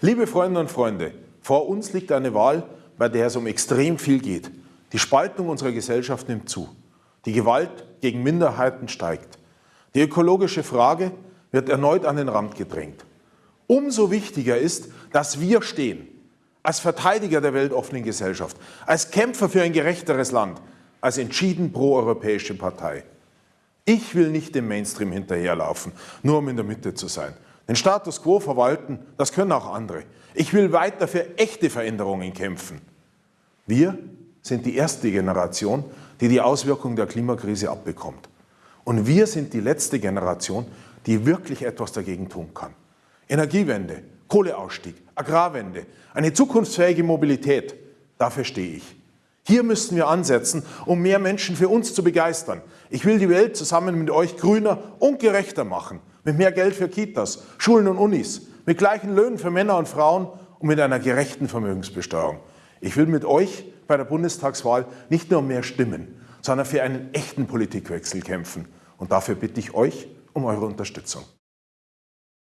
Liebe Freundinnen und Freunde, vor uns liegt eine Wahl, bei der es um extrem viel geht. Die Spaltung unserer Gesellschaft nimmt zu. Die Gewalt gegen Minderheiten steigt. Die ökologische Frage wird erneut an den Rand gedrängt. Umso wichtiger ist, dass wir stehen, als Verteidiger der weltoffenen Gesellschaft, als Kämpfer für ein gerechteres Land, als entschieden proeuropäische Partei. Ich will nicht dem Mainstream hinterherlaufen, nur um in der Mitte zu sein. Den Status quo verwalten, das können auch andere. Ich will weiter für echte Veränderungen kämpfen. Wir sind die erste Generation, die die Auswirkungen der Klimakrise abbekommt. Und wir sind die letzte Generation, die wirklich etwas dagegen tun kann. Energiewende, Kohleausstieg, Agrarwende, eine zukunftsfähige Mobilität, dafür stehe ich. Hier müssten wir ansetzen, um mehr Menschen für uns zu begeistern. Ich will die Welt zusammen mit euch grüner und gerechter machen, mit mehr Geld für Kitas, Schulen und Unis, mit gleichen Löhnen für Männer und Frauen und mit einer gerechten Vermögensbesteuerung. Ich will mit euch bei der Bundestagswahl nicht nur mehr Stimmen, sondern für einen echten Politikwechsel kämpfen. Und dafür bitte ich euch um eure Unterstützung.